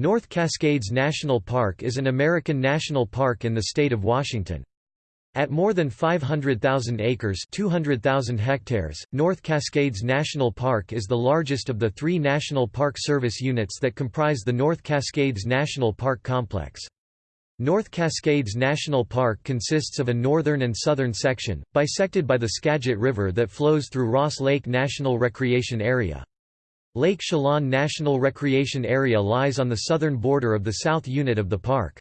North Cascades National Park is an American national park in the state of Washington. At more than 500,000 acres 200,000 hectares, North Cascades National Park is the largest of the three National Park Service units that comprise the North Cascades National Park Complex. North Cascades National Park consists of a northern and southern section, bisected by the Skagit River that flows through Ross Lake National Recreation Area. Lake Chelan National Recreation Area lies on the southern border of the south unit of the park.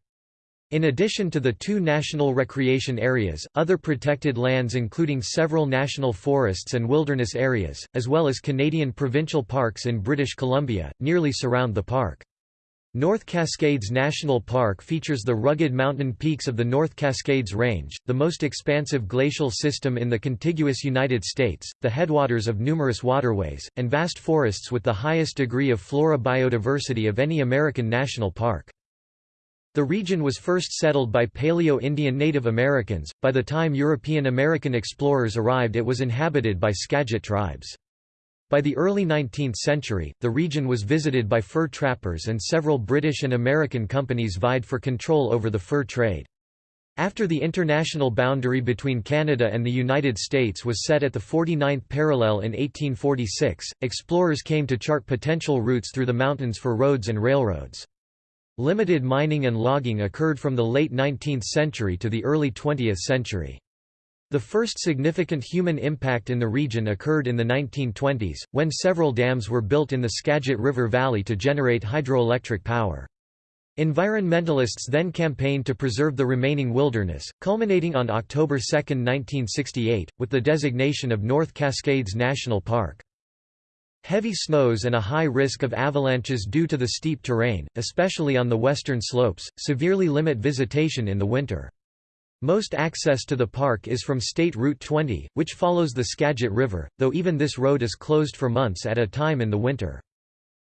In addition to the two national recreation areas, other protected lands including several national forests and wilderness areas, as well as Canadian provincial parks in British Columbia, nearly surround the park. North Cascades National Park features the rugged mountain peaks of the North Cascades Range, the most expansive glacial system in the contiguous United States, the headwaters of numerous waterways, and vast forests with the highest degree of flora biodiversity of any American national park. The region was first settled by Paleo-Indian Native Americans, by the time European American explorers arrived it was inhabited by Skagit tribes. By the early 19th century, the region was visited by fur trappers and several British and American companies vied for control over the fur trade. After the international boundary between Canada and the United States was set at the 49th parallel in 1846, explorers came to chart potential routes through the mountains for roads and railroads. Limited mining and logging occurred from the late 19th century to the early 20th century. The first significant human impact in the region occurred in the 1920s, when several dams were built in the Skagit River Valley to generate hydroelectric power. Environmentalists then campaigned to preserve the remaining wilderness, culminating on October 2, 1968, with the designation of North Cascades National Park. Heavy snows and a high risk of avalanches due to the steep terrain, especially on the western slopes, severely limit visitation in the winter. Most access to the park is from State Route 20, which follows the Skagit River, though even this road is closed for months at a time in the winter.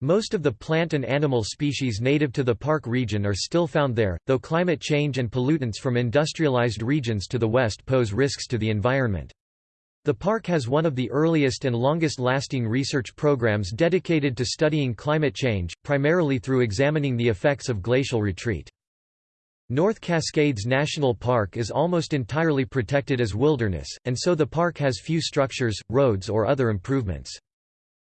Most of the plant and animal species native to the park region are still found there, though climate change and pollutants from industrialized regions to the west pose risks to the environment. The park has one of the earliest and longest-lasting research programs dedicated to studying climate change, primarily through examining the effects of glacial retreat. North Cascades National Park is almost entirely protected as wilderness, and so the park has few structures, roads or other improvements.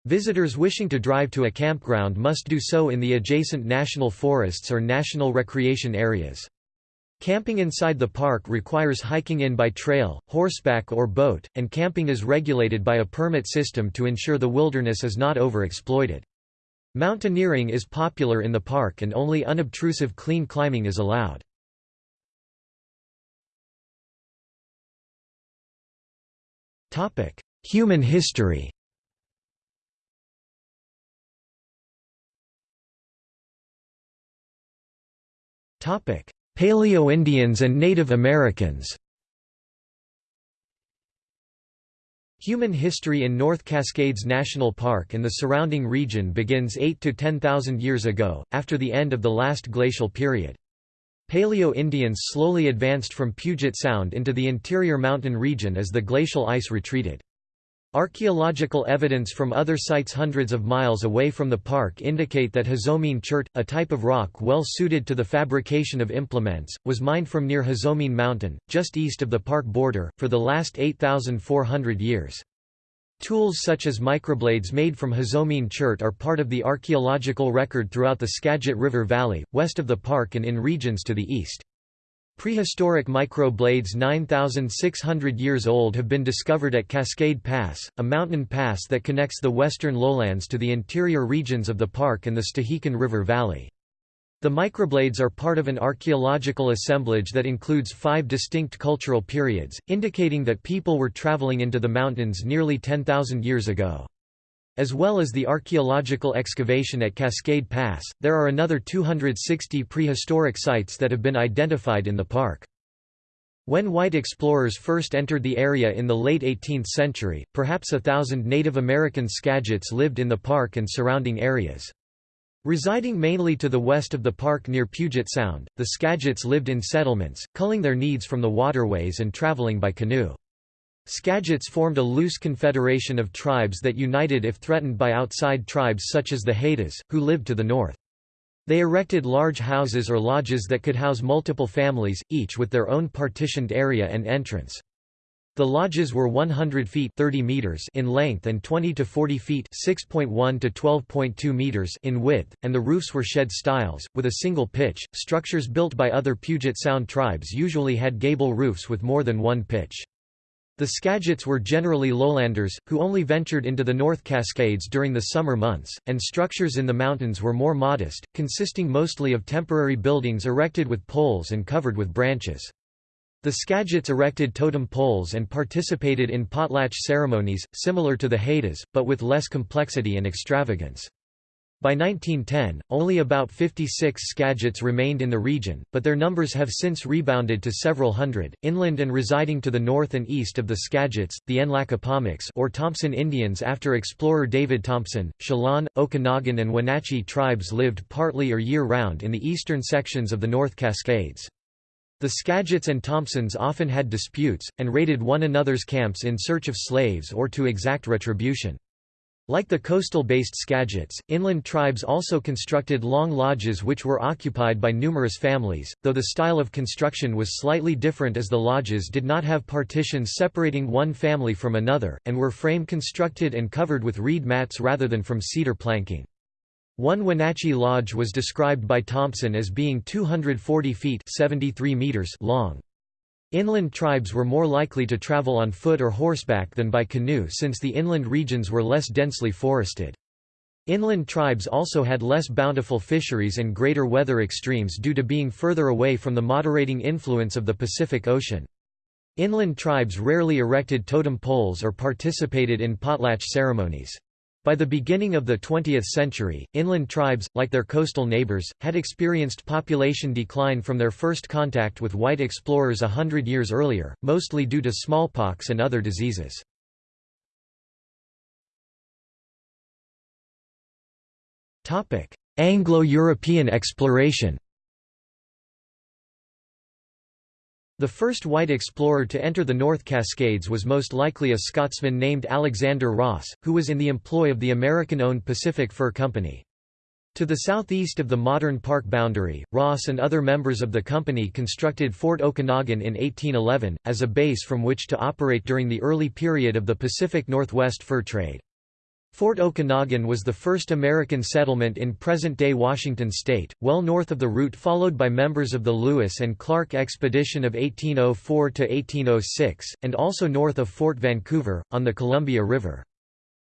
Visitors wishing to drive to a campground must do so in the adjacent national forests or national recreation areas. Camping inside the park requires hiking in by trail, horseback or boat, and camping is regulated by a permit system to ensure the wilderness is not overexploited. Mountaineering is popular in the park and only unobtrusive clean climbing is allowed. Human history. Topic: Paleo-Indians and Native Americans. Human history in North Cascades National Park and the surrounding region begins 8 to 10,000 years ago, after the end of the last glacial period. Paleo-Indians slowly advanced from Puget Sound into the interior mountain region as the glacial ice retreated. Archaeological evidence from other sites hundreds of miles away from the park indicate that Hozomeen chert, a type of rock well suited to the fabrication of implements, was mined from near Hozomeen Mountain, just east of the park border, for the last 8,400 years. Tools such as microblades made from Hozomeen chert are part of the archaeological record throughout the Skagit River Valley, west of the park and in regions to the east. Prehistoric microblades 9,600 years old have been discovered at Cascade Pass, a mountain pass that connects the western lowlands to the interior regions of the park and the Stehekin River Valley. The microblades are part of an archaeological assemblage that includes five distinct cultural periods, indicating that people were traveling into the mountains nearly 10,000 years ago. As well as the archaeological excavation at Cascade Pass, there are another 260 prehistoric sites that have been identified in the park. When white explorers first entered the area in the late 18th century, perhaps a thousand Native American Skagits lived in the park and surrounding areas. Residing mainly to the west of the park near Puget Sound, the Skagits lived in settlements, culling their needs from the waterways and traveling by canoe. Skagits formed a loose confederation of tribes that united if threatened by outside tribes such as the Haidas, who lived to the north. They erected large houses or lodges that could house multiple families, each with their own partitioned area and entrance. The lodges were 100 feet 30 meters in length and 20 to 40 feet 6.1 to 12.2 meters in width, and the roofs were shed styles, with a single pitch. Structures built by other Puget Sound tribes usually had gable roofs with more than one pitch. The Skagits were generally lowlanders, who only ventured into the North Cascades during the summer months, and structures in the mountains were more modest, consisting mostly of temporary buildings erected with poles and covered with branches. The Skagits erected totem poles and participated in potlatch ceremonies, similar to the Haidas, but with less complexity and extravagance. By 1910, only about 56 Skagits remained in the region, but their numbers have since rebounded to several hundred. Inland and residing to the north and east of the Skagits, the Nlaka'pamux or Thompson Indians after explorer David Thompson, Chelan, Okanagan and Wenatchee tribes lived partly or year-round in the eastern sections of the North Cascades. The Skagits and Thompsons often had disputes, and raided one another's camps in search of slaves or to exact retribution. Like the coastal-based Skagits, inland tribes also constructed long lodges which were occupied by numerous families, though the style of construction was slightly different as the lodges did not have partitions separating one family from another, and were frame constructed and covered with reed mats rather than from cedar planking. One Wenatchee Lodge was described by Thompson as being 240 feet 73 meters long. Inland tribes were more likely to travel on foot or horseback than by canoe since the inland regions were less densely forested. Inland tribes also had less bountiful fisheries and greater weather extremes due to being further away from the moderating influence of the Pacific Ocean. Inland tribes rarely erected totem poles or participated in potlatch ceremonies. By the beginning of the 20th century, inland tribes, like their coastal neighbors, had experienced population decline from their first contact with white explorers a hundred years earlier, mostly due to smallpox and other diseases. Anglo-European exploration The first white explorer to enter the North Cascades was most likely a Scotsman named Alexander Ross, who was in the employ of the American-owned Pacific Fur Company. To the southeast of the modern park boundary, Ross and other members of the company constructed Fort Okanogan in 1811, as a base from which to operate during the early period of the Pacific Northwest fur trade. Fort Okanogan was the first American settlement in present-day Washington state, well north of the route followed by members of the Lewis and Clark expedition of 1804–1806, and also north of Fort Vancouver, on the Columbia River.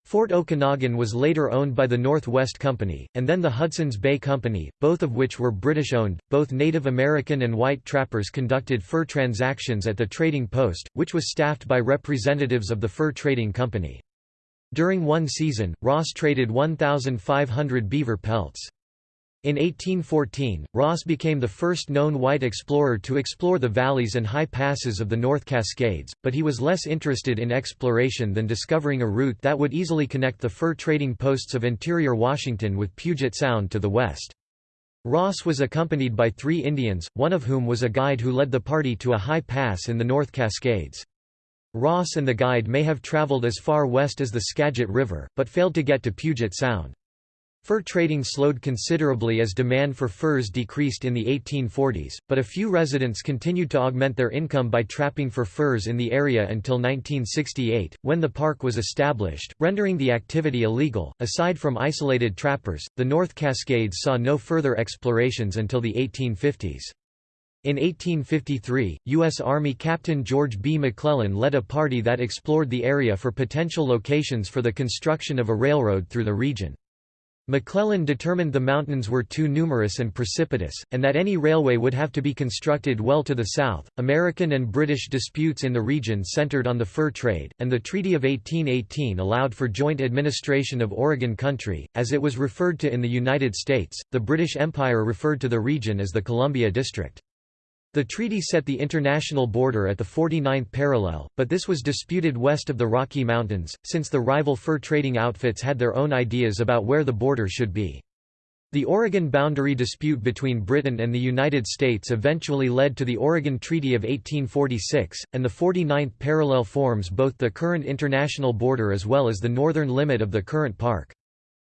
Fort Okanogan was later owned by the Northwest Company, and then the Hudson's Bay Company, both of which were British-owned. Both Native American and white trappers conducted fur transactions at the trading post, which was staffed by representatives of the Fur Trading Company. During one season, Ross traded 1,500 beaver pelts. In 1814, Ross became the first known white explorer to explore the valleys and high passes of the North Cascades, but he was less interested in exploration than discovering a route that would easily connect the fur trading posts of interior Washington with Puget Sound to the west. Ross was accompanied by three Indians, one of whom was a guide who led the party to a high pass in the North Cascades. Ross and the guide may have traveled as far west as the Skagit River, but failed to get to Puget Sound. Fur trading slowed considerably as demand for furs decreased in the 1840s, but a few residents continued to augment their income by trapping for furs in the area until 1968, when the park was established, rendering the activity illegal. Aside from isolated trappers, the North Cascades saw no further explorations until the 1850s. In 1853, U.S. Army Captain George B. McClellan led a party that explored the area for potential locations for the construction of a railroad through the region. McClellan determined the mountains were too numerous and precipitous, and that any railway would have to be constructed well to the south. American and British disputes in the region centered on the fur trade, and the Treaty of 1818 allowed for joint administration of Oregon Country, as it was referred to in the United States. The British Empire referred to the region as the Columbia District. The treaty set the international border at the 49th parallel, but this was disputed west of the Rocky Mountains, since the rival fur trading outfits had their own ideas about where the border should be. The Oregon boundary dispute between Britain and the United States eventually led to the Oregon Treaty of 1846, and the 49th parallel forms both the current international border as well as the northern limit of the current park.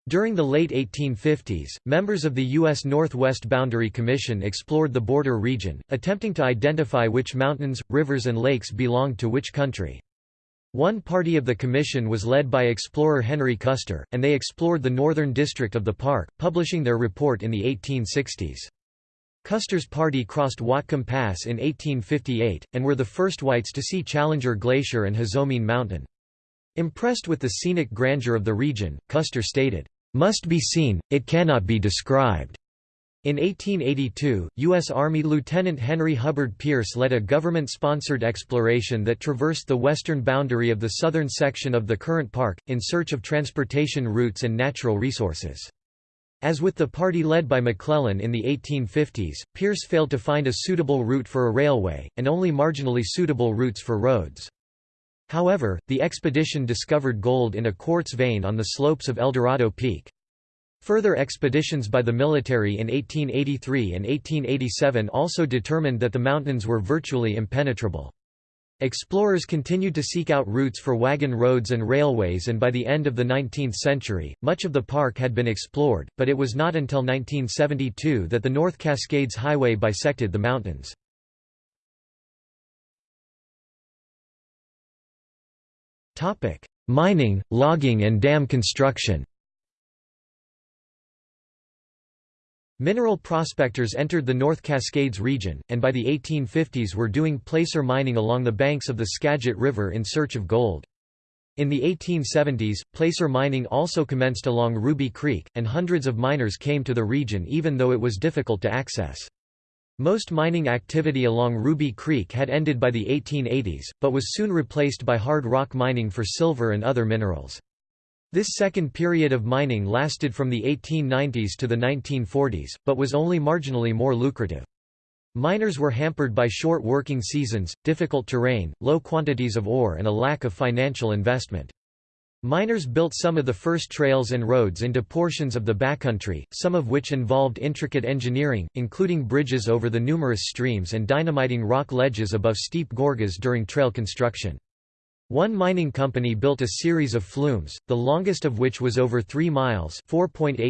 During the late 1850s, members of the U.S. Northwest Boundary Commission explored the border region, attempting to identify which mountains, rivers and lakes belonged to which country. One party of the commission was led by explorer Henry Custer, and they explored the northern district of the park, publishing their report in the 1860s. Custer's party crossed Whatcom Pass in 1858, and were the first whites to see Challenger Glacier and Hozomeen Mountain. Impressed with the scenic grandeur of the region, Custer stated, "...must be seen, it cannot be described." In 1882, U.S. Army Lieutenant Henry Hubbard Pierce led a government-sponsored exploration that traversed the western boundary of the southern section of the current park, in search of transportation routes and natural resources. As with the party led by McClellan in the 1850s, Pierce failed to find a suitable route for a railway, and only marginally suitable routes for roads. However, the expedition discovered gold in a quartz vein on the slopes of Eldorado Peak. Further expeditions by the military in 1883 and 1887 also determined that the mountains were virtually impenetrable. Explorers continued to seek out routes for wagon roads and railways and by the end of the 19th century, much of the park had been explored, but it was not until 1972 that the North Cascades Highway bisected the mountains. Mining, logging and dam construction Mineral prospectors entered the North Cascades region, and by the 1850s were doing placer mining along the banks of the Skagit River in search of gold. In the 1870s, placer mining also commenced along Ruby Creek, and hundreds of miners came to the region even though it was difficult to access. Most mining activity along Ruby Creek had ended by the 1880s, but was soon replaced by hard rock mining for silver and other minerals. This second period of mining lasted from the 1890s to the 1940s, but was only marginally more lucrative. Miners were hampered by short working seasons, difficult terrain, low quantities of ore and a lack of financial investment. Miners built some of the first trails and roads into portions of the backcountry, some of which involved intricate engineering, including bridges over the numerous streams and dynamiting rock ledges above steep gorges during trail construction. One mining company built a series of flumes, the longest of which was over 3 miles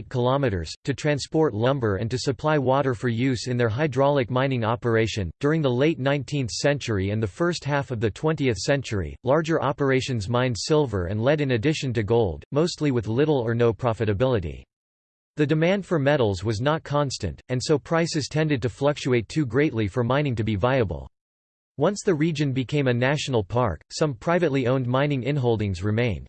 kilometers, to transport lumber and to supply water for use in their hydraulic mining operation. During the late 19th century and the first half of the 20th century, larger operations mined silver and lead in addition to gold, mostly with little or no profitability. The demand for metals was not constant, and so prices tended to fluctuate too greatly for mining to be viable. Once the region became a national park, some privately owned mining inholdings remained.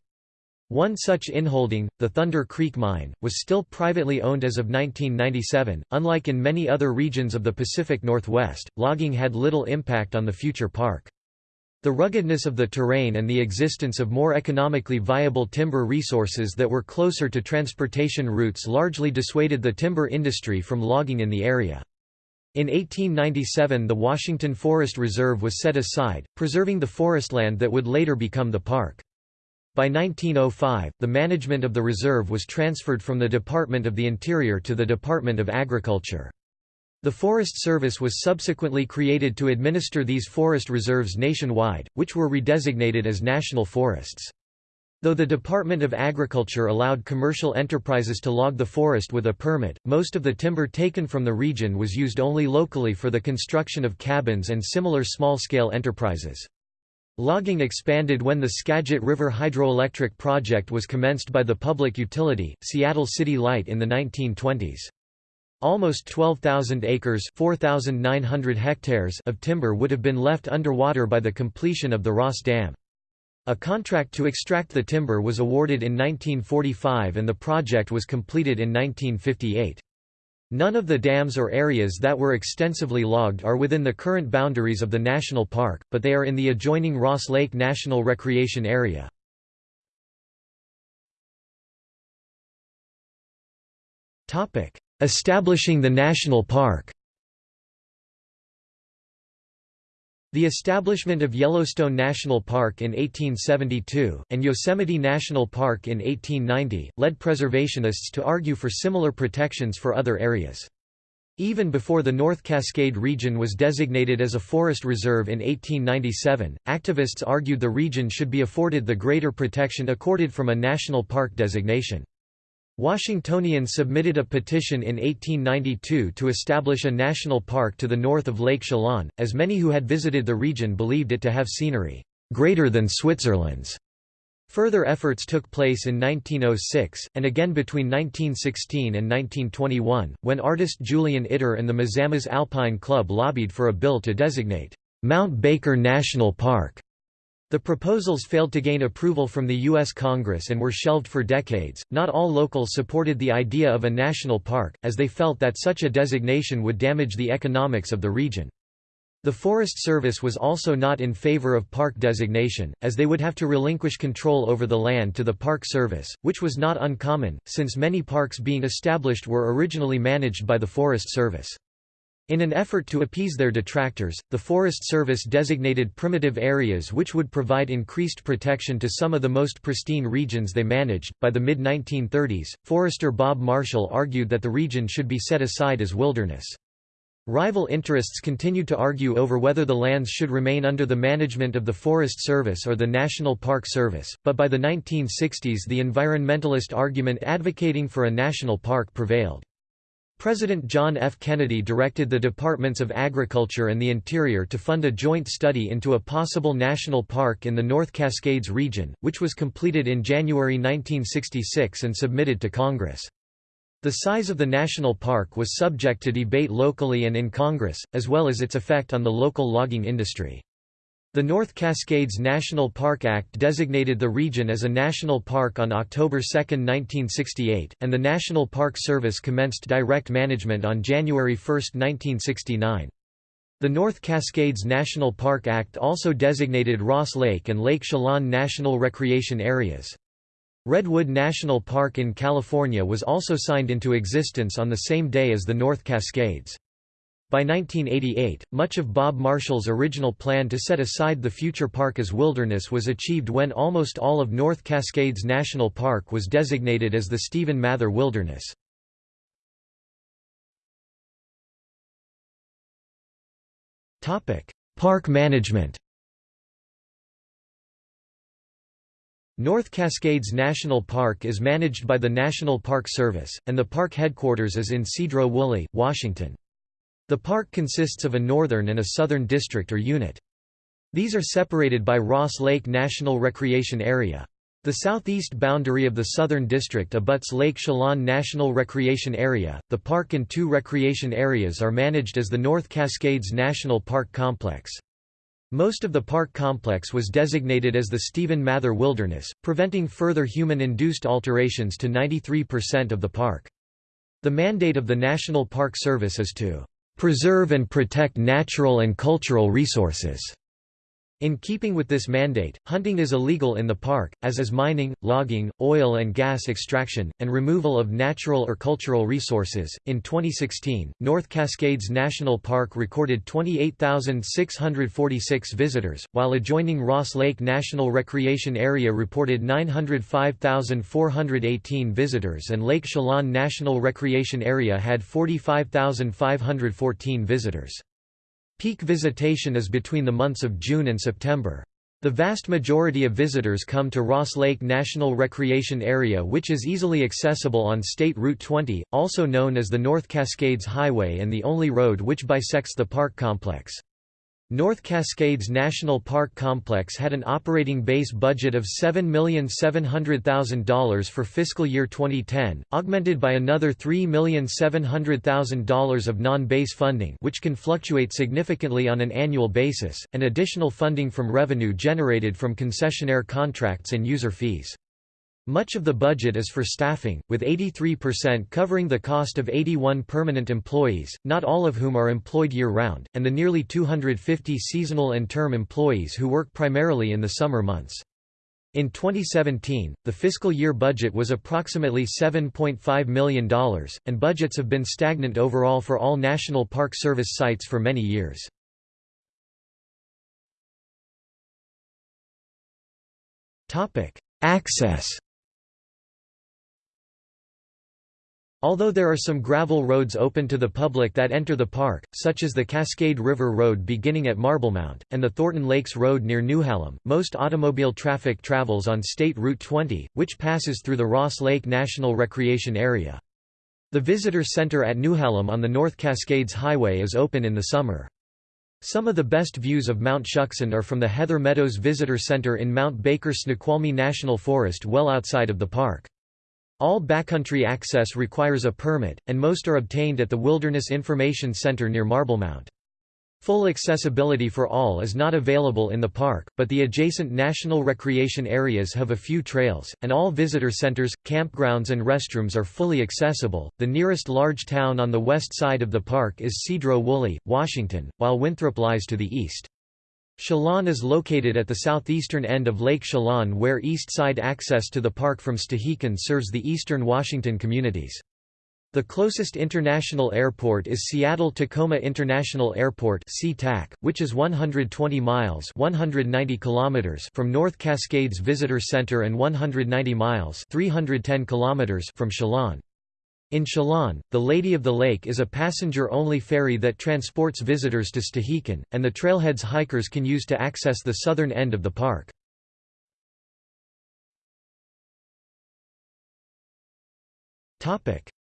One such inholding, the Thunder Creek Mine, was still privately owned as of 1997. Unlike in many other regions of the Pacific Northwest, logging had little impact on the future park. The ruggedness of the terrain and the existence of more economically viable timber resources that were closer to transportation routes largely dissuaded the timber industry from logging in the area. In 1897 the Washington Forest Reserve was set aside, preserving the forestland that would later become the park. By 1905, the management of the reserve was transferred from the Department of the Interior to the Department of Agriculture. The Forest Service was subsequently created to administer these forest reserves nationwide, which were redesignated as national forests. Though the Department of Agriculture allowed commercial enterprises to log the forest with a permit, most of the timber taken from the region was used only locally for the construction of cabins and similar small-scale enterprises. Logging expanded when the Skagit River Hydroelectric Project was commenced by the public utility, Seattle City Light in the 1920s. Almost 12,000 acres 4,900 hectares of timber would have been left underwater by the completion of the Ross Dam. A contract to extract the timber was awarded in 1945 and the project was completed in 1958. None of the dams or areas that were extensively logged are within the current boundaries of the national park, but they are in the adjoining Ross Lake National Recreation Area. Establishing the national park The establishment of Yellowstone National Park in 1872, and Yosemite National Park in 1890, led preservationists to argue for similar protections for other areas. Even before the North Cascade region was designated as a forest reserve in 1897, activists argued the region should be afforded the greater protection accorded from a national park designation. Washingtonians submitted a petition in 1892 to establish a national park to the north of Lake Chelan, as many who had visited the region believed it to have scenery greater than Switzerland's. Further efforts took place in 1906, and again between 1916 and 1921, when artist Julian Itter and the Mazamas Alpine Club lobbied for a bill to designate Mount Baker National Park the proposals failed to gain approval from the U.S. Congress and were shelved for decades. Not all locals supported the idea of a national park, as they felt that such a designation would damage the economics of the region. The Forest Service was also not in favor of park designation, as they would have to relinquish control over the land to the Park Service, which was not uncommon, since many parks being established were originally managed by the Forest Service. In an effort to appease their detractors, the Forest Service designated primitive areas which would provide increased protection to some of the most pristine regions they managed. By the mid 1930s, forester Bob Marshall argued that the region should be set aside as wilderness. Rival interests continued to argue over whether the lands should remain under the management of the Forest Service or the National Park Service, but by the 1960s the environmentalist argument advocating for a national park prevailed. President John F. Kennedy directed the Departments of Agriculture and the Interior to fund a joint study into a possible national park in the North Cascades region, which was completed in January 1966 and submitted to Congress. The size of the national park was subject to debate locally and in Congress, as well as its effect on the local logging industry. The North Cascades National Park Act designated the region as a national park on October 2, 1968, and the National Park Service commenced direct management on January 1, 1969. The North Cascades National Park Act also designated Ross Lake and Lake Chelan National Recreation Areas. Redwood National Park in California was also signed into existence on the same day as the North Cascades. By 1988, much of Bob Marshall's original plan to set aside the future park as wilderness was achieved when almost all of North Cascades National Park was designated as the Stephen Mather Wilderness. Park management North Cascades National Park is managed by the National Park Service, and the park headquarters is in Sedro-Woolley, Washington. The park consists of a northern and a southern district or unit. These are separated by Ross Lake National Recreation Area. The southeast boundary of the Southern District abuts Lake Chelan National Recreation Area. The park and two recreation areas are managed as the North Cascades National Park Complex. Most of the park complex was designated as the Stephen Mather Wilderness, preventing further human-induced alterations to 93% of the park. The mandate of the National Park Service is to preserve and protect natural and cultural resources. In keeping with this mandate, hunting is illegal in the park, as is mining, logging, oil and gas extraction, and removal of natural or cultural resources. In 2016, North Cascades National Park recorded 28,646 visitors, while adjoining Ross Lake National Recreation Area reported 905,418 visitors and Lake Chelan National Recreation Area had 45,514 visitors. Peak visitation is between the months of June and September. The vast majority of visitors come to Ross Lake National Recreation Area which is easily accessible on State Route 20, also known as the North Cascades Highway and the only road which bisects the park complex. North Cascades National Park Complex had an operating base budget of $7,700,000 for fiscal year 2010, augmented by another $3,700,000 of non-base funding which can fluctuate significantly on an annual basis, and additional funding from revenue generated from concessionaire contracts and user fees. Much of the budget is for staffing, with 83% covering the cost of 81 permanent employees, not all of whom are employed year-round, and the nearly 250 seasonal and term employees who work primarily in the summer months. In 2017, the fiscal year budget was approximately $7.5 million, and budgets have been stagnant overall for all National Park Service sites for many years. Access Although there are some gravel roads open to the public that enter the park, such as the Cascade River Road beginning at Marblemount, and the Thornton Lakes Road near Newhalem, most automobile traffic travels on State Route 20, which passes through the Ross Lake National Recreation Area. The Visitor Center at Newhalem on the North Cascades Highway is open in the summer. Some of the best views of Mount Shuksan are from the Heather Meadows Visitor Center in Mount Baker Snoqualmie National Forest well outside of the park. All backcountry access requires a permit, and most are obtained at the Wilderness Information Center near Marblemount. Full accessibility for all is not available in the park, but the adjacent national recreation areas have a few trails, and all visitor centers, campgrounds, and restrooms are fully accessible. The nearest large town on the west side of the park is Sedro-Woolley, Washington, while Winthrop lies to the east. Chelan is located at the southeastern end of Lake Chelan where east side access to the park from Stehekin serves the eastern Washington communities. The closest international airport is Seattle-Tacoma International Airport which is 120 miles 190 kilometers from North Cascades Visitor Center and 190 miles 310 kilometers from Chelan. In Chelan, the Lady of the Lake is a passenger-only ferry that transports visitors to Stehekin, and the trailheads hikers can use to access the southern end of the park.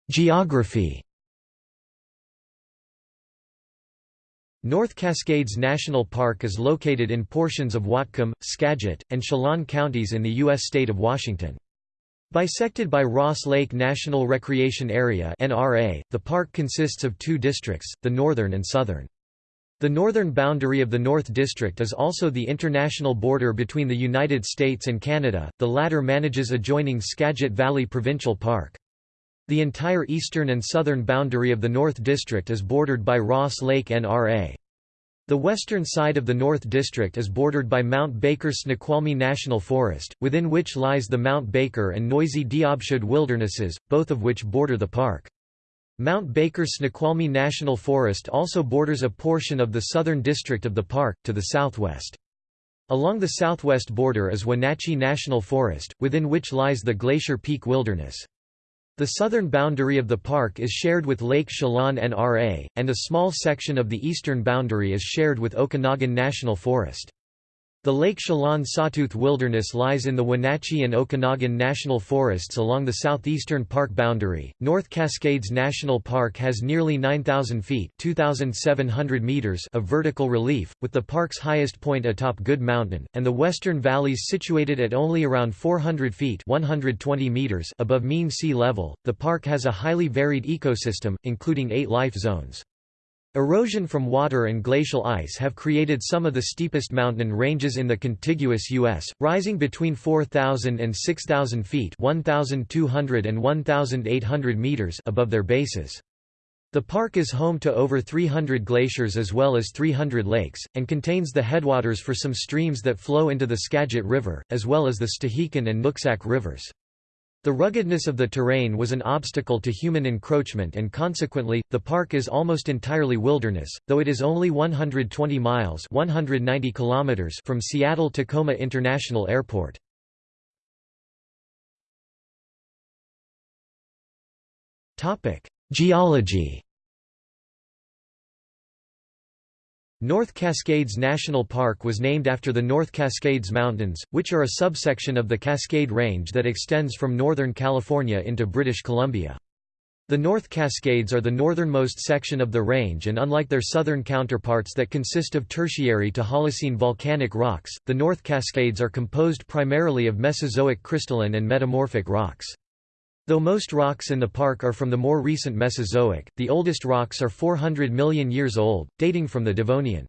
Geography North Cascades National Park is located in portions of Whatcom, Skagit, and Chelan counties in the U.S. state of Washington. Bisected by Ross Lake National Recreation Area (NRA), the park consists of two districts, the northern and southern. The northern boundary of the North District is also the international border between the United States and Canada, the latter manages adjoining Skagit Valley Provincial Park. The entire eastern and southern boundary of the North District is bordered by Ross Lake NRA. The western side of the North District is bordered by Mount Baker Snoqualmie National Forest, within which lies the Mount Baker and Noisy-Diobsud wildernesses, both of which border the park. Mount Baker Snoqualmie National Forest also borders a portion of the southern district of the park, to the southwest. Along the southwest border is Wenatchee National Forest, within which lies the Glacier Peak Wilderness. The southern boundary of the park is shared with Lake Chelan NRA, and a small section of the eastern boundary is shared with Okanogan National Forest. The Lake Chelan Sawtooth Wilderness lies in the Wenatchee and Okanogan National Forests along the southeastern park boundary. North Cascades National Park has nearly 9,000 feet (2,700 meters) of vertical relief, with the park's highest point atop Goode Mountain, and the western valleys situated at only around 400 feet (120 meters) above mean sea level. The park has a highly varied ecosystem, including eight life zones. Erosion from water and glacial ice have created some of the steepest mountain ranges in the contiguous U.S., rising between 4,000 and 6,000 feet 1,200 and 1,800 meters above their bases. The park is home to over 300 glaciers as well as 300 lakes, and contains the headwaters for some streams that flow into the Skagit River, as well as the Stehekin and Nooksack rivers. The ruggedness of the terrain was an obstacle to human encroachment and consequently, the park is almost entirely wilderness, though it is only 120 miles 190 kilometers from Seattle-Tacoma International Airport. Geology North Cascades National Park was named after the North Cascades Mountains, which are a subsection of the Cascade Range that extends from northern California into British Columbia. The North Cascades are the northernmost section of the range and unlike their southern counterparts that consist of tertiary to Holocene volcanic rocks, the North Cascades are composed primarily of Mesozoic crystalline and metamorphic rocks. Though most rocks in the park are from the more recent Mesozoic, the oldest rocks are 400 million years old, dating from the Devonian.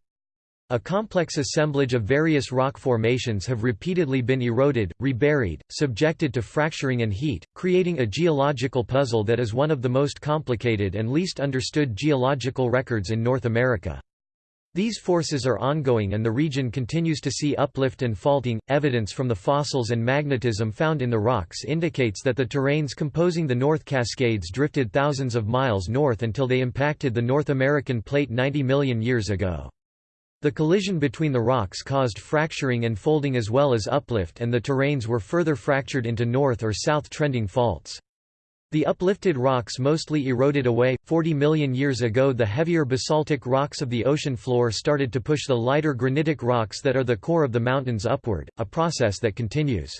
A complex assemblage of various rock formations have repeatedly been eroded, reburied, subjected to fracturing and heat, creating a geological puzzle that is one of the most complicated and least understood geological records in North America. These forces are ongoing and the region continues to see uplift and faulting. Evidence from the fossils and magnetism found in the rocks indicates that the terrains composing the North Cascades drifted thousands of miles north until they impacted the North American plate 90 million years ago. The collision between the rocks caused fracturing and folding as well as uplift and the terrains were further fractured into north or south trending faults. The uplifted rocks mostly eroded away. 40 million years ago, the heavier basaltic rocks of the ocean floor started to push the lighter granitic rocks that are the core of the mountains upward, a process that continues.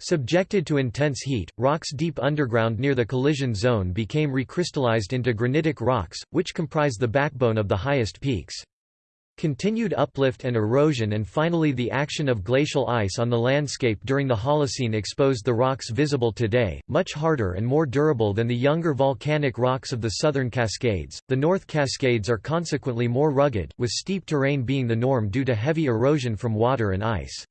Subjected to intense heat, rocks deep underground near the collision zone became recrystallized into granitic rocks, which comprise the backbone of the highest peaks. Continued uplift and erosion and finally the action of glacial ice on the landscape during the Holocene exposed the rocks visible today, much harder and more durable than the younger volcanic rocks of the southern Cascades. The North Cascades are consequently more rugged, with steep terrain being the norm due to heavy erosion from water and ice.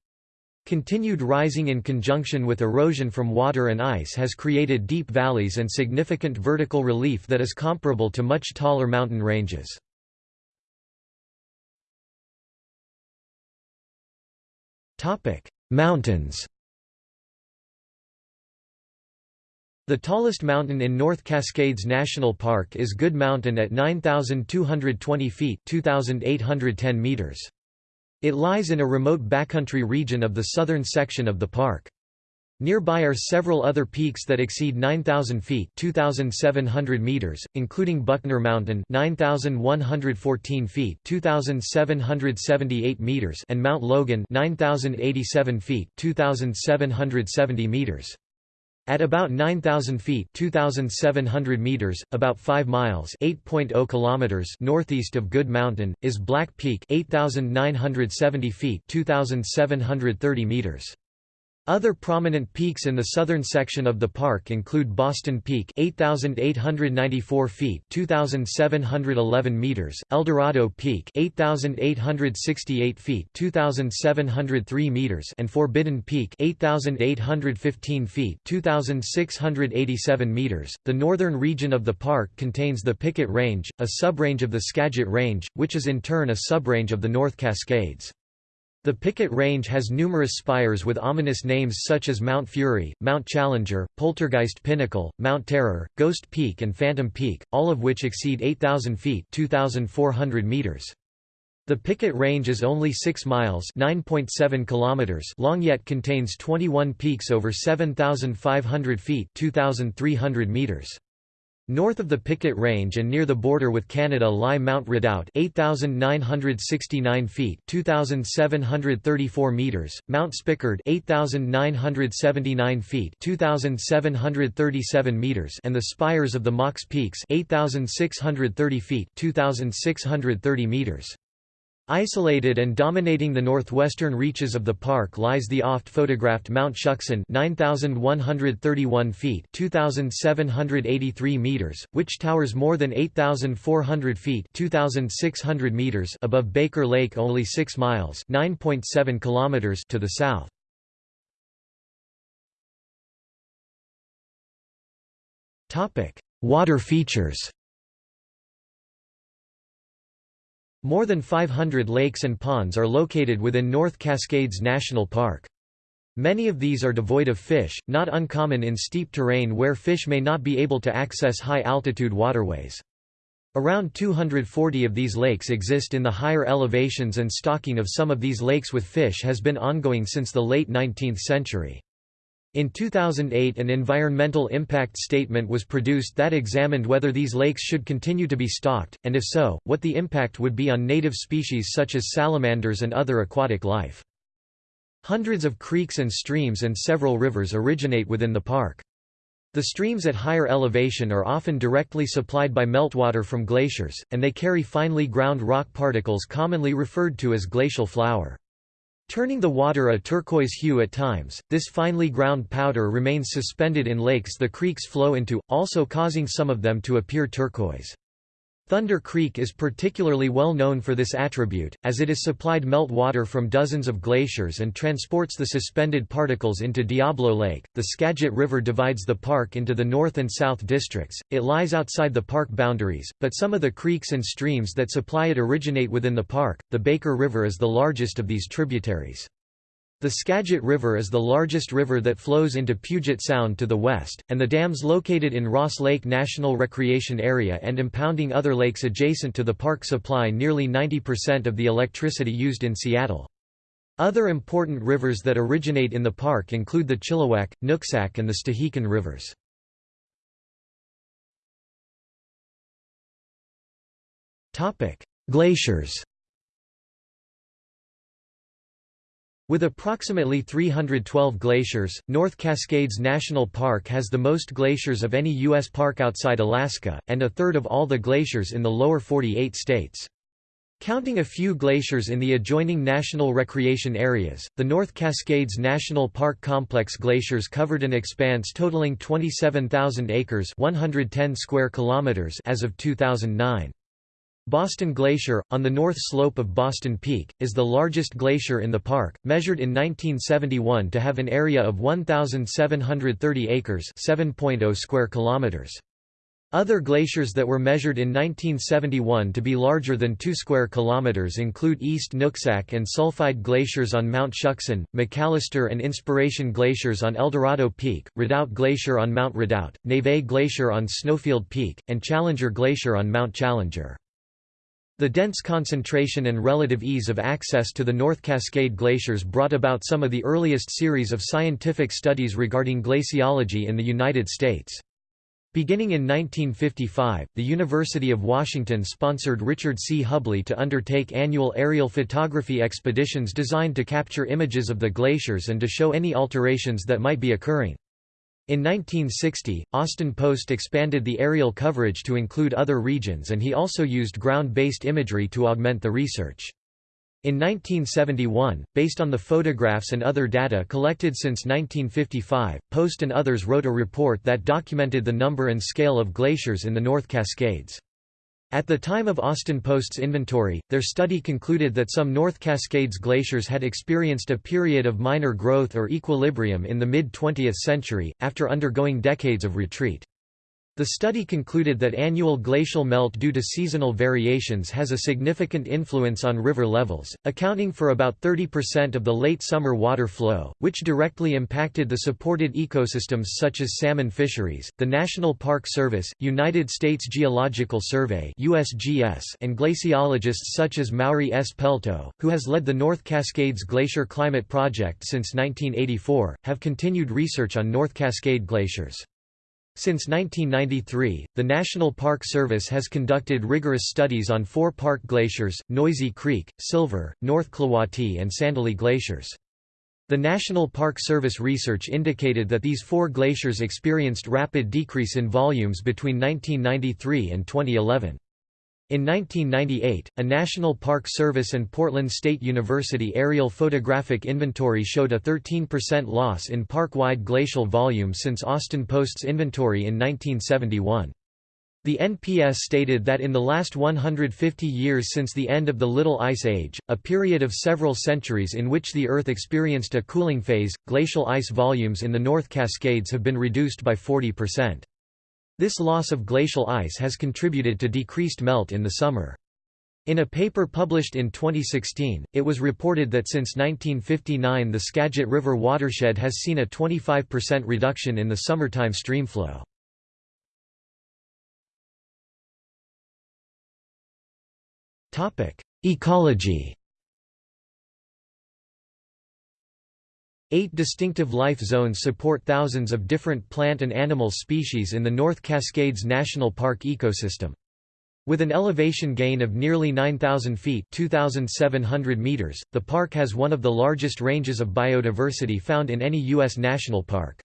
Continued rising in conjunction with erosion from water and ice has created deep valleys and significant vertical relief that is comparable to much taller mountain ranges. Mountains The tallest mountain in North Cascades National Park is Goode Mountain at 9,220 feet 2,810 meters. It lies in a remote backcountry region of the southern section of the park. Nearby are several other peaks that exceed 9,000 feet 2,700 meters, including Buckner Mountain 9,114 feet 2,778 meters and Mount Logan 9,087 feet 2,770 meters. At about 9,000 feet 2,700 meters, about 5 miles 8.0 kilometers northeast of Goode Mountain, is Black Peak 8,970 feet 2,730 meters. Other prominent peaks in the southern section of the park include Boston Peak 8894 feet 2711 meters, Eldorado Peak 8868 feet 2703 meters and Forbidden Peak 8815 feet 2687 meters. The northern region of the park contains the Pickett Range, a subrange of the Skagit Range, which is in turn a subrange of the North Cascades. The Pickett Range has numerous spires with ominous names such as Mount Fury, Mount Challenger, Poltergeist Pinnacle, Mount Terror, Ghost Peak and Phantom Peak, all of which exceed 8,000 feet 2,400 meters. The Pickett Range is only 6 miles kilometers long yet contains 21 peaks over 7,500 feet 2,300 meters. North of the Pickett Range and near the border with Canada lie Mount Redoubt 8969 feet 2734 meters, Mount Spickard 8979 feet 2737 meters and the spires of the Mox Peaks 8630 feet 2630 meters. Isolated and dominating the northwestern reaches of the park lies the oft-photographed Mount Shuksan 9,131 feet 2,783 meters, which towers more than 8,400 feet 2,600 meters above Baker Lake only 6 miles 9.7 kilometers to the south. Water features More than 500 lakes and ponds are located within North Cascades National Park. Many of these are devoid of fish, not uncommon in steep terrain where fish may not be able to access high-altitude waterways. Around 240 of these lakes exist in the higher elevations and stocking of some of these lakes with fish has been ongoing since the late 19th century. In 2008 an environmental impact statement was produced that examined whether these lakes should continue to be stocked, and if so, what the impact would be on native species such as salamanders and other aquatic life. Hundreds of creeks and streams and several rivers originate within the park. The streams at higher elevation are often directly supplied by meltwater from glaciers, and they carry finely ground rock particles commonly referred to as glacial flour. Turning the water a turquoise hue at times, this finely ground powder remains suspended in lakes the creeks flow into, also causing some of them to appear turquoise. Thunder Creek is particularly well known for this attribute, as it is supplied meltwater from dozens of glaciers and transports the suspended particles into Diablo Lake. The Skagit River divides the park into the north and south districts. It lies outside the park boundaries, but some of the creeks and streams that supply it originate within the park. The Baker River is the largest of these tributaries. The Skagit River is the largest river that flows into Puget Sound to the west, and the dams located in Ross Lake National Recreation Area and impounding other lakes adjacent to the park supply nearly 90% of the electricity used in Seattle. Other important rivers that originate in the park include the Chilliwack, Nooksack and the Stehekin rivers. Glaciers With approximately 312 glaciers, North Cascades National Park has the most glaciers of any U.S. park outside Alaska, and a third of all the glaciers in the lower 48 states. Counting a few glaciers in the adjoining national recreation areas, the North Cascades National Park complex glaciers covered an expanse totaling 27,000 acres 110 square kilometers as of 2009. Boston Glacier, on the north slope of Boston Peak, is the largest glacier in the park, measured in 1971 to have an area of 1,730 acres 7.0 square kilometers. Other glaciers that were measured in 1971 to be larger than 2 square kilometers include East Nooksack and Sulphide glaciers on Mount Shuksan, McAllister and Inspiration glaciers on Eldorado Peak, Redoubt Glacier on Mount Redoubt, Neve Glacier on Snowfield Peak, and Challenger Glacier on Mount Challenger. The dense concentration and relative ease of access to the North Cascade glaciers brought about some of the earliest series of scientific studies regarding glaciology in the United States. Beginning in 1955, the University of Washington sponsored Richard C. Hubley to undertake annual aerial photography expeditions designed to capture images of the glaciers and to show any alterations that might be occurring. In 1960, Austin Post expanded the aerial coverage to include other regions and he also used ground-based imagery to augment the research. In 1971, based on the photographs and other data collected since 1955, Post and others wrote a report that documented the number and scale of glaciers in the North Cascades. At the time of Austin Post's inventory, their study concluded that some North Cascades glaciers had experienced a period of minor growth or equilibrium in the mid-20th century, after undergoing decades of retreat. The study concluded that annual glacial melt due to seasonal variations has a significant influence on river levels, accounting for about 30% of the late summer water flow, which directly impacted the supported ecosystems such as salmon fisheries. The National Park Service, United States Geological Survey (USGS), and glaciologists such as Mauri S. Pelto, who has led the North Cascades Glacier Climate Project since 1984, have continued research on North Cascade glaciers. Since 1993, the National Park Service has conducted rigorous studies on four park glaciers, Noisy Creek, Silver, North Klawatti and Sandalee glaciers. The National Park Service research indicated that these four glaciers experienced rapid decrease in volumes between 1993 and 2011. In 1998, a National Park Service and Portland State University aerial photographic inventory showed a 13% loss in park-wide glacial volume since Austin Post's inventory in 1971. The NPS stated that in the last 150 years since the end of the Little Ice Age, a period of several centuries in which the Earth experienced a cooling phase, glacial ice volumes in the North Cascades have been reduced by 40%. This loss of glacial ice has contributed to decreased melt in the summer. In a paper published in 2016, it was reported that since 1959 the Skagit River watershed has seen a 25% reduction in the summertime streamflow. Ecology Eight distinctive life zones support thousands of different plant and animal species in the North Cascades National Park ecosystem. With an elevation gain of nearly 9,000 feet 2,700 meters, the park has one of the largest ranges of biodiversity found in any U.S. national park.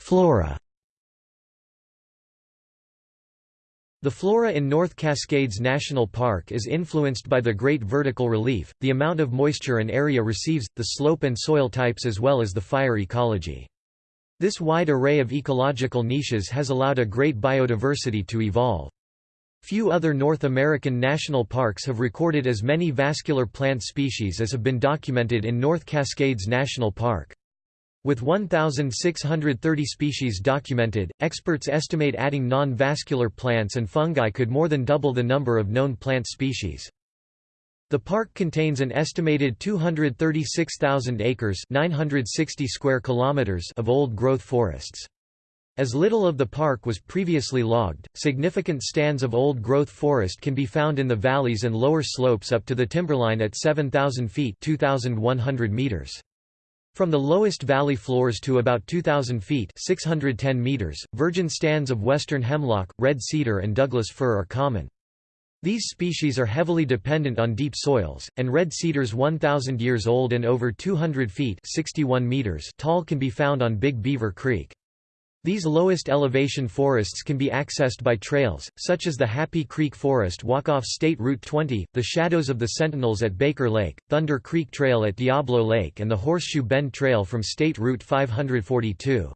Flora The flora in North Cascades National Park is influenced by the great vertical relief, the amount of moisture an area receives, the slope and soil types as well as the fire ecology. This wide array of ecological niches has allowed a great biodiversity to evolve. Few other North American national parks have recorded as many vascular plant species as have been documented in North Cascades National Park. With 1,630 species documented, experts estimate adding non-vascular plants and fungi could more than double the number of known plant species. The park contains an estimated 236,000 acres 960 square kilometers of old-growth forests. As little of the park was previously logged, significant stands of old-growth forest can be found in the valleys and lower slopes up to the timberline at 7,000 feet 2,100 meters. From the lowest valley floors to about 2,000 feet 610 meters, virgin stands of western hemlock, red cedar and Douglas fir are common. These species are heavily dependent on deep soils, and red cedars 1,000 years old and over 200 feet 61 meters tall can be found on Big Beaver Creek. These lowest elevation forests can be accessed by trails, such as the Happy Creek Forest Walk off State Route 20, the Shadows of the Sentinels at Baker Lake, Thunder Creek Trail at Diablo Lake and the Horseshoe Bend Trail from State Route 542.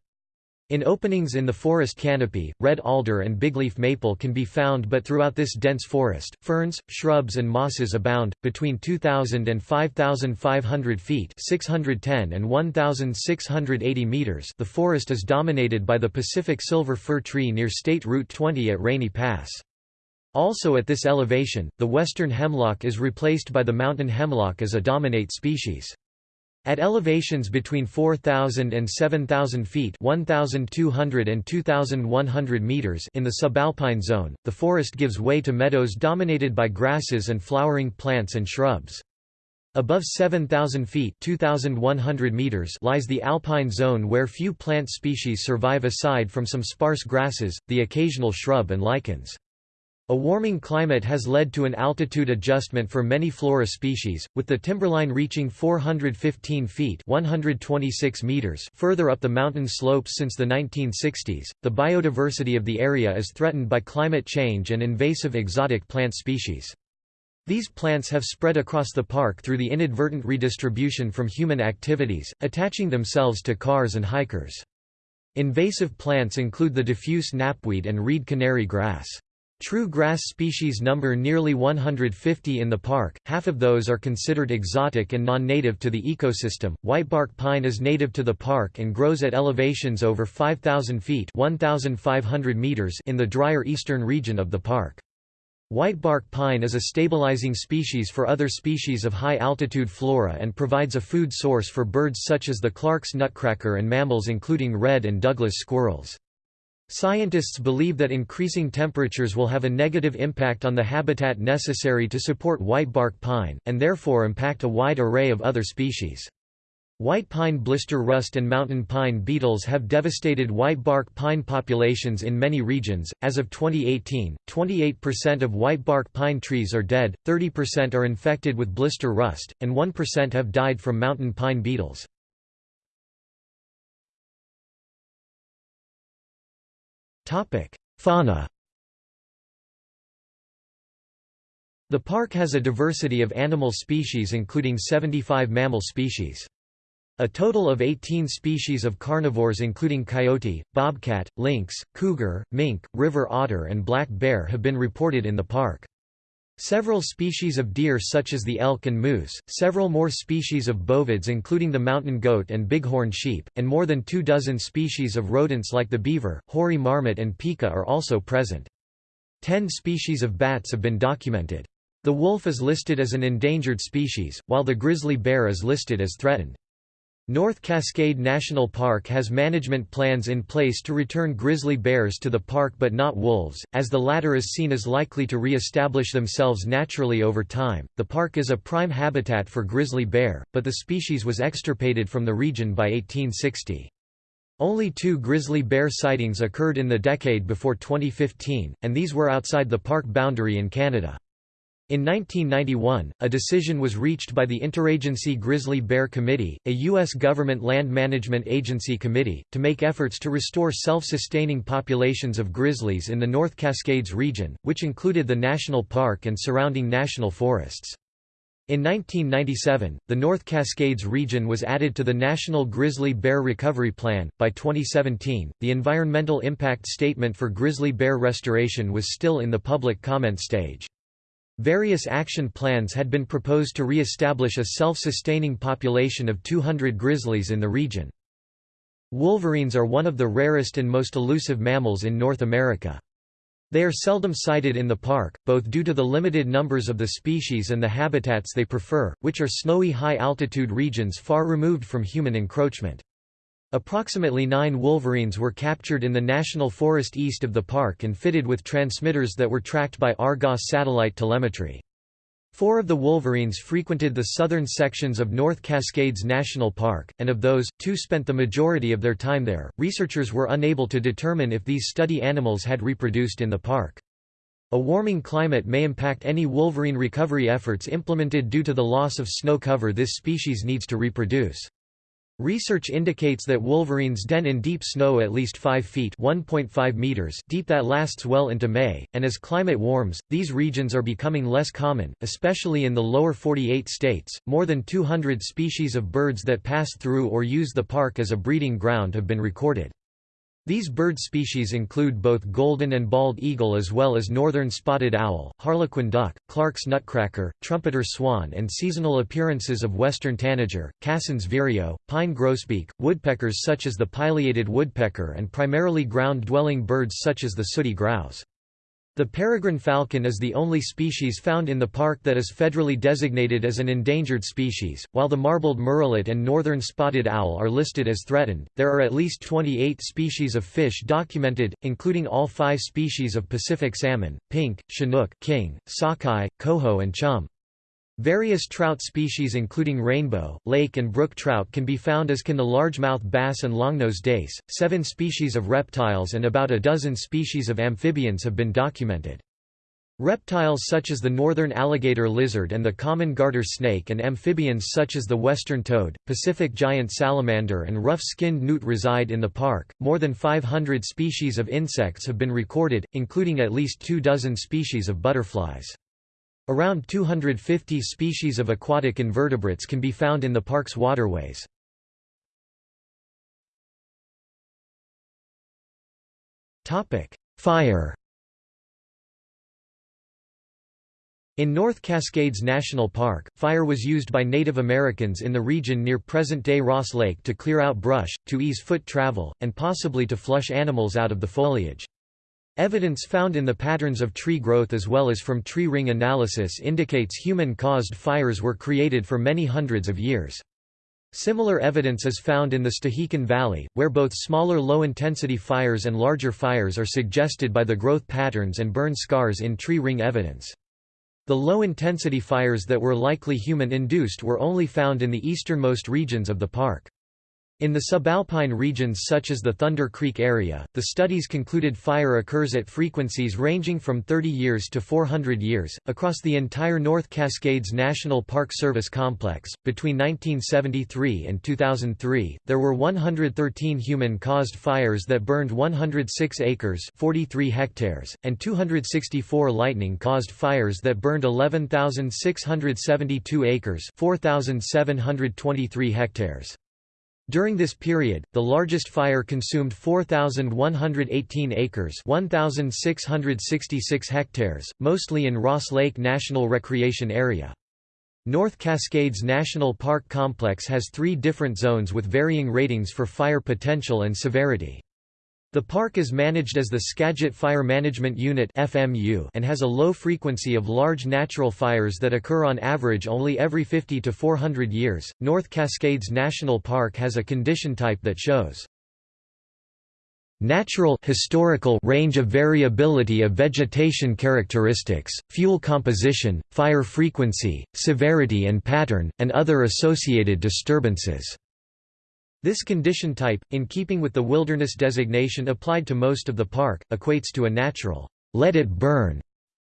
In openings in the forest canopy, red alder and bigleaf maple can be found but throughout this dense forest, ferns, shrubs and mosses abound. Between 2,000 and 5,500 feet 610 and 1,680 meters the forest is dominated by the Pacific silver fir tree near State Route 20 at Rainy Pass. Also at this elevation, the western hemlock is replaced by the mountain hemlock as a dominate species. At elevations between 4,000 and 7,000 feet 1,200 and 2,100 meters in the subalpine zone, the forest gives way to meadows dominated by grasses and flowering plants and shrubs. Above 7,000 feet 2,100 meters lies the alpine zone where few plant species survive aside from some sparse grasses, the occasional shrub and lichens. A warming climate has led to an altitude adjustment for many flora species, with the timberline reaching 415 feet 126 meters further up the mountain slopes since the 1960s. The biodiversity of the area is threatened by climate change and invasive exotic plant species. These plants have spread across the park through the inadvertent redistribution from human activities, attaching themselves to cars and hikers. Invasive plants include the diffuse knapweed and reed canary grass. True grass species number nearly 150 in the park, half of those are considered exotic and non-native to the ecosystem. Whitebark pine is native to the park and grows at elevations over 5,000 feet 1,500 meters in the drier eastern region of the park. Whitebark pine is a stabilizing species for other species of high-altitude flora and provides a food source for birds such as the Clark's nutcracker and mammals including red and Douglas squirrels. Scientists believe that increasing temperatures will have a negative impact on the habitat necessary to support whitebark pine, and therefore impact a wide array of other species. White pine blister rust and mountain pine beetles have devastated whitebark pine populations in many regions. As of 2018, 28% of whitebark pine trees are dead, 30% are infected with blister rust, and 1% have died from mountain pine beetles. Fauna The park has a diversity of animal species including 75 mammal species. A total of 18 species of carnivores including coyote, bobcat, lynx, cougar, mink, river otter and black bear have been reported in the park. Several species of deer such as the elk and moose, several more species of bovids including the mountain goat and bighorn sheep, and more than two dozen species of rodents like the beaver, hoary marmot and pika are also present. Ten species of bats have been documented. The wolf is listed as an endangered species, while the grizzly bear is listed as threatened. North Cascade National Park has management plans in place to return grizzly bears to the park but not wolves, as the latter is seen as likely to re-establish themselves naturally over time. The park is a prime habitat for grizzly bear, but the species was extirpated from the region by 1860. Only two grizzly bear sightings occurred in the decade before 2015, and these were outside the park boundary in Canada. In 1991, a decision was reached by the Interagency Grizzly Bear Committee, a U.S. government land management agency committee, to make efforts to restore self-sustaining populations of grizzlies in the North Cascades region, which included the national park and surrounding national forests. In 1997, the North Cascades region was added to the National Grizzly Bear Recovery Plan. By 2017, the environmental impact statement for grizzly bear restoration was still in the public comment stage. Various action plans had been proposed to re-establish a self-sustaining population of 200 grizzlies in the region. Wolverines are one of the rarest and most elusive mammals in North America. They are seldom sighted in the park, both due to the limited numbers of the species and the habitats they prefer, which are snowy high-altitude regions far removed from human encroachment. Approximately nine wolverines were captured in the national forest east of the park and fitted with transmitters that were tracked by Argos satellite telemetry. Four of the wolverines frequented the southern sections of North Cascades National Park, and of those, two spent the majority of their time there. Researchers were unable to determine if these study animals had reproduced in the park. A warming climate may impact any wolverine recovery efforts implemented due to the loss of snow cover this species needs to reproduce. Research indicates that wolverines den in deep snow at least 5 feet meters deep that lasts well into May, and as climate warms, these regions are becoming less common, especially in the lower 48 states. More than 200 species of birds that pass through or use the park as a breeding ground have been recorded. These bird species include both golden and bald eagle as well as northern spotted owl, harlequin duck, Clark's nutcracker, trumpeter swan and seasonal appearances of western tanager, Cassin's vireo, pine grosbeak, woodpeckers such as the pileated woodpecker and primarily ground-dwelling birds such as the sooty grouse. The peregrine falcon is the only species found in the park that is federally designated as an endangered species, while the marbled murrelet and northern spotted owl are listed as threatened. There are at least 28 species of fish documented, including all five species of Pacific salmon, pink, chinook, king, sockeye, coho and chum. Various trout species including rainbow, lake and brook trout can be found as can the largemouth bass and longnose dace. Seven species of reptiles and about a dozen species of amphibians have been documented. Reptiles such as the northern alligator lizard and the common garter snake and amphibians such as the western toad, Pacific giant salamander and rough-skinned newt reside in the park. More than 500 species of insects have been recorded, including at least two dozen species of butterflies. Around 250 species of aquatic invertebrates can be found in the park's waterways. Fire In North Cascades National Park, fire was used by Native Americans in the region near present-day Ross Lake to clear out brush, to ease foot travel, and possibly to flush animals out of the foliage. Evidence found in the patterns of tree growth as well as from tree ring analysis indicates human-caused fires were created for many hundreds of years. Similar evidence is found in the Stehekin Valley, where both smaller low-intensity fires and larger fires are suggested by the growth patterns and burn scars in tree ring evidence. The low-intensity fires that were likely human-induced were only found in the easternmost regions of the park. In the subalpine regions such as the Thunder Creek area, the studies concluded fire occurs at frequencies ranging from 30 years to 400 years. Across the entire North Cascades National Park Service complex, between 1973 and 2003, there were 113 human caused fires that burned 106 acres, 43 hectares, and 264 lightning caused fires that burned 11,672 acres, 4,723 hectares. During this period, the largest fire consumed 4,118 acres 1,666 hectares, mostly in Ross Lake National Recreation Area. North Cascades National Park Complex has three different zones with varying ratings for fire potential and severity. The park is managed as the Skagit Fire Management Unit and has a low frequency of large natural fires that occur on average only every 50 to 400 years. North Cascades National Park has a condition type that shows natural historical range of variability of vegetation characteristics, fuel composition, fire frequency, severity and pattern, and other associated disturbances. This condition type, in keeping with the wilderness designation applied to most of the park, equates to a natural, let it burn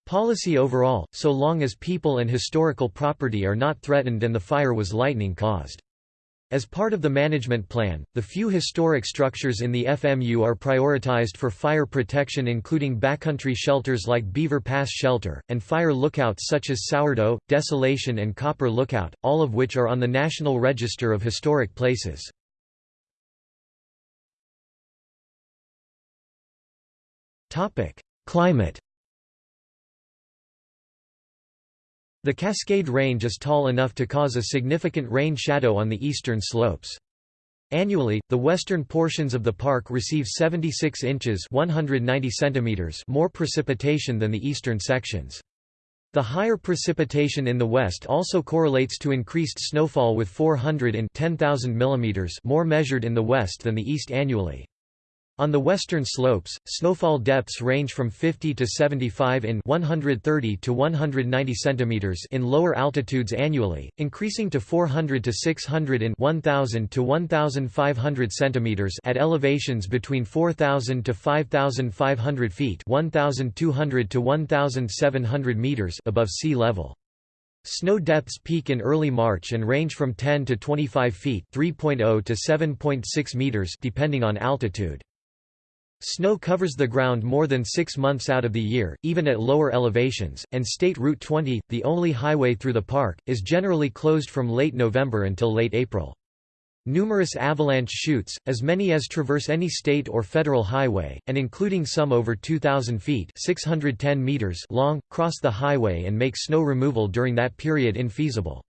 policy overall, so long as people and historical property are not threatened and the fire was lightning caused. As part of the management plan, the few historic structures in the FMU are prioritized for fire protection including backcountry shelters like Beaver Pass Shelter, and fire lookouts such as Sourdough, Desolation and Copper Lookout, all of which are on the National Register of Historic Places. Climate The Cascade Range is tall enough to cause a significant rain shadow on the eastern slopes. Annually, the western portions of the park receive 76 inches 190 centimeters more precipitation than the eastern sections. The higher precipitation in the west also correlates to increased snowfall with 400 and 10,000 mm more measured in the west than the east annually. On the western slopes, snowfall depths range from 50 to 75 in 130 to 190 centimeters in lower altitudes annually, increasing to 400 to 600 in 1000 to 1500 centimeters at elevations between 4000 to 5500 feet, 1200 to 1700 meters above sea level. Snow depths peak in early March and range from 10 to 25 feet, 3.0 to 7.6 meters depending on altitude. Snow covers the ground more than six months out of the year, even at lower elevations, and State Route 20, the only highway through the park, is generally closed from late November until late April. Numerous avalanche chutes, as many as traverse any state or federal highway, and including some over 2,000 feet 610 meters long, cross the highway and make snow removal during that period infeasible.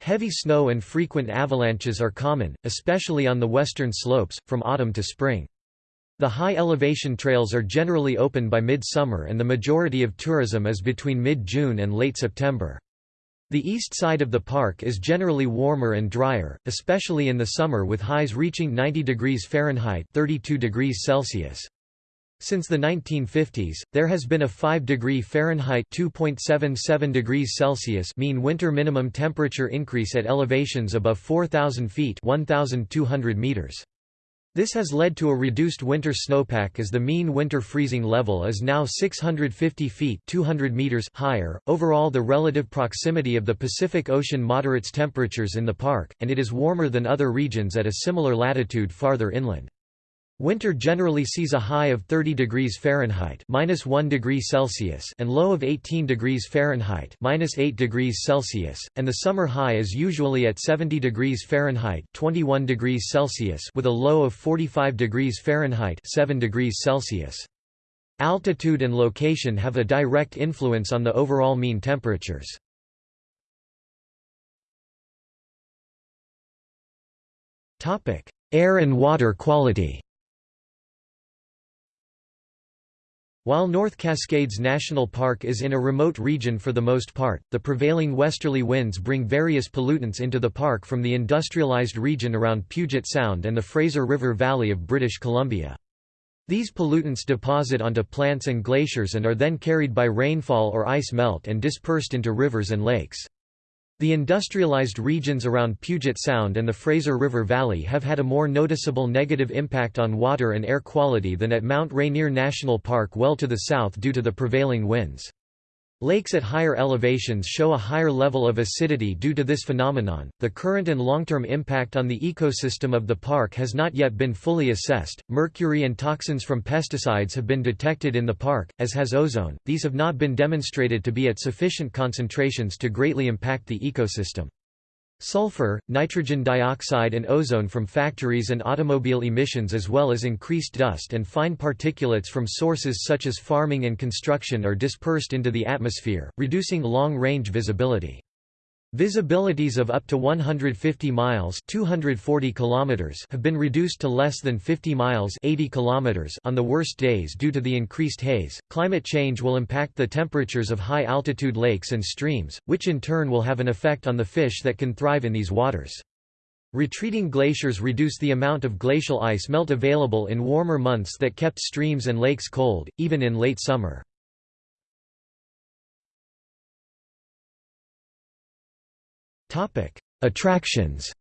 Heavy snow and frequent avalanches are common, especially on the western slopes, from autumn to spring. The high elevation trails are generally open by mid-summer and the majority of tourism is between mid-June and late September. The east side of the park is generally warmer and drier, especially in the summer with highs reaching 90 degrees Fahrenheit 32 degrees Celsius. Since the 1950s, there has been a 5 degree Fahrenheit 2.77 degrees Celsius mean winter minimum temperature increase at elevations above 4,000 feet 1,200 meters. This has led to a reduced winter snowpack as the mean winter freezing level is now 650 feet 200 meters higher. Overall the relative proximity of the Pacific Ocean moderates temperatures in the park, and it is warmer than other regions at a similar latitude farther inland. Winter generally sees a high of 30 degrees Fahrenheit minus 1 degree Celsius and low of 18 degrees Fahrenheit minus 8 degrees Celsius, and the summer high is usually at 70 degrees Fahrenheit 21 degrees Celsius with a low of 45 degrees Fahrenheit 7 degrees Celsius. Altitude and location have a direct influence on the overall mean temperatures. Air and water quality While North Cascades National Park is in a remote region for the most part, the prevailing westerly winds bring various pollutants into the park from the industrialized region around Puget Sound and the Fraser River Valley of British Columbia. These pollutants deposit onto plants and glaciers and are then carried by rainfall or ice melt and dispersed into rivers and lakes. The industrialized regions around Puget Sound and the Fraser River Valley have had a more noticeable negative impact on water and air quality than at Mount Rainier National Park well to the south due to the prevailing winds. Lakes at higher elevations show a higher level of acidity due to this phenomenon. The current and long-term impact on the ecosystem of the park has not yet been fully assessed. Mercury and toxins from pesticides have been detected in the park, as has ozone. These have not been demonstrated to be at sufficient concentrations to greatly impact the ecosystem. Sulfur, nitrogen dioxide and ozone from factories and automobile emissions as well as increased dust and fine particulates from sources such as farming and construction are dispersed into the atmosphere, reducing long-range visibility. Visibilities of up to 150 miles 240 kilometers have been reduced to less than 50 miles 80 kilometers on the worst days due to the increased haze. Climate change will impact the temperatures of high-altitude lakes and streams, which in turn will have an effect on the fish that can thrive in these waters. Retreating glaciers reduce the amount of glacial ice melt available in warmer months that kept streams and lakes cold, even in late summer. Attractions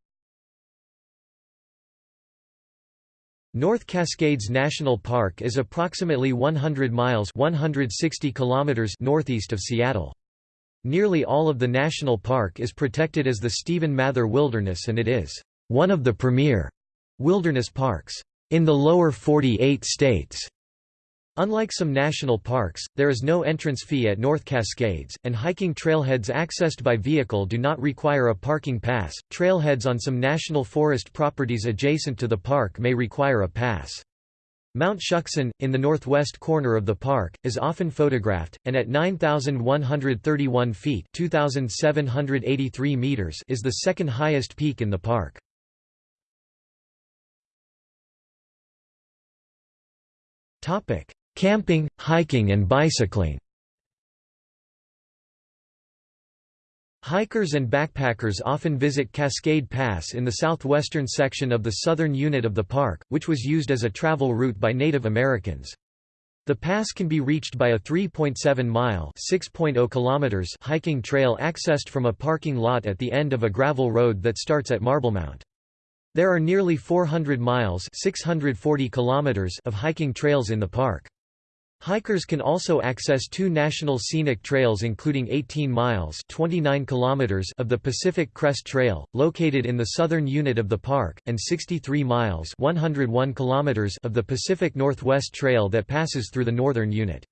North Cascades National Park is approximately 100 miles 160 kilometers northeast of Seattle. Nearly all of the national park is protected as the Stephen Mather Wilderness and it is one of the premier wilderness parks in the lower 48 states. Unlike some national parks, there is no entrance fee at North Cascades, and hiking trailheads accessed by vehicle do not require a parking pass. Trailheads on some national forest properties adjacent to the park may require a pass. Mount Shuksan, in the northwest corner of the park, is often photographed, and at 9,131 feet 2,783 meters is the second highest peak in the park. Camping, hiking and bicycling Hikers and backpackers often visit Cascade Pass in the southwestern section of the southern unit of the park, which was used as a travel route by Native Americans. The pass can be reached by a 3.7-mile (6.0 hiking trail accessed from a parking lot at the end of a gravel road that starts at Marblemount. There are nearly 400 miles 640 kilometers of hiking trails in the park. Hikers can also access two national scenic trails including 18 miles 29 kilometers of the Pacific Crest Trail, located in the southern unit of the park, and 63 miles 101 kilometers of the Pacific Northwest Trail that passes through the northern unit.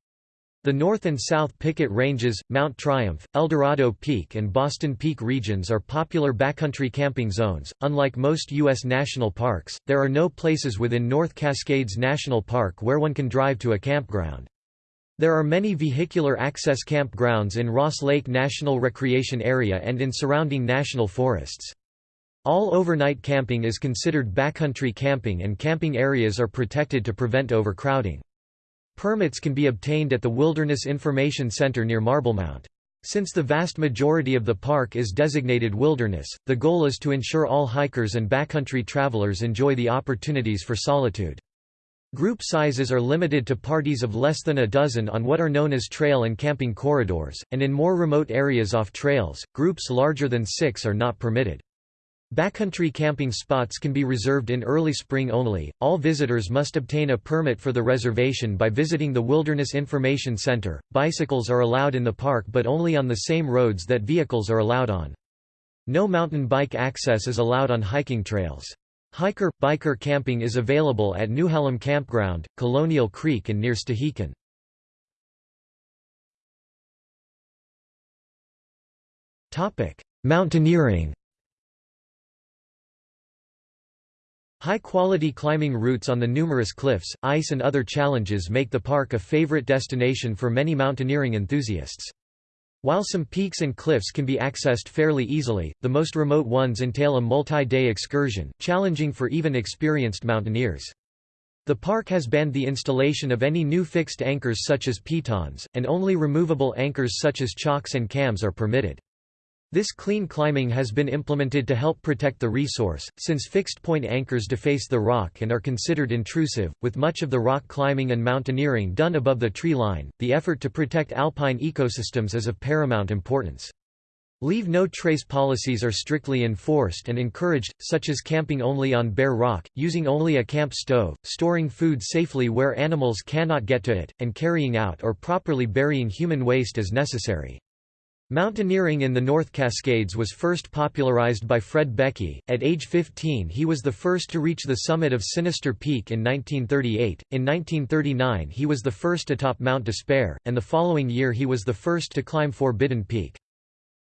The North and South Picket Ranges, Mount Triumph, Eldorado Peak, and Boston Peak regions are popular backcountry camping zones. Unlike most U.S. national parks, there are no places within North Cascades National Park where one can drive to a campground. There are many vehicular access campgrounds in Ross Lake National Recreation Area and in surrounding national forests. All overnight camping is considered backcountry camping and camping areas are protected to prevent overcrowding. Permits can be obtained at the Wilderness Information Center near Marblemount. Since the vast majority of the park is designated wilderness, the goal is to ensure all hikers and backcountry travelers enjoy the opportunities for solitude. Group sizes are limited to parties of less than a dozen on what are known as trail and camping corridors, and in more remote areas off trails, groups larger than six are not permitted. Backcountry camping spots can be reserved in early spring only. All visitors must obtain a permit for the reservation by visiting the Wilderness Information Center. Bicycles are allowed in the park but only on the same roads that vehicles are allowed on. No mountain bike access is allowed on hiking trails. Hiker biker camping is available at Newhalem Campground, Colonial Creek and near Stehekin. Topic: Mountaineering High-quality climbing routes on the numerous cliffs, ice and other challenges make the park a favorite destination for many mountaineering enthusiasts. While some peaks and cliffs can be accessed fairly easily, the most remote ones entail a multi-day excursion, challenging for even experienced mountaineers. The park has banned the installation of any new fixed anchors such as pitons, and only removable anchors such as chocks and cams are permitted. This clean climbing has been implemented to help protect the resource, since fixed-point anchors deface the rock and are considered intrusive. With much of the rock climbing and mountaineering done above the tree line, the effort to protect alpine ecosystems is of paramount importance. Leave no trace policies are strictly enforced and encouraged, such as camping only on bare rock, using only a camp stove, storing food safely where animals cannot get to it, and carrying out or properly burying human waste as necessary. Mountaineering in the North Cascades was first popularized by Fred Beckey. At age 15, he was the first to reach the summit of Sinister Peak in 1938. In 1939, he was the first atop Mount Despair, and the following year he was the first to climb Forbidden Peak.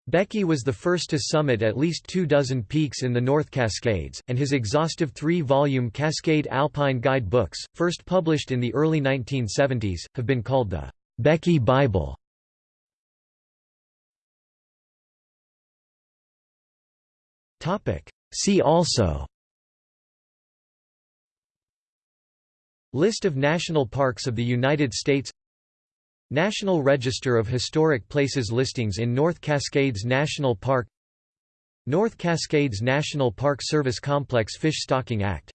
Beckey was the first to summit at least two dozen peaks in the North Cascades, and his exhaustive three-volume Cascade Alpine Guide books, first published in the early 1970s, have been called the Beckey Bible. See also. List of national parks of the United States. National Register of Historic Places listings in North Cascades National Park. North Cascades National Park Service Complex Fish Stocking Act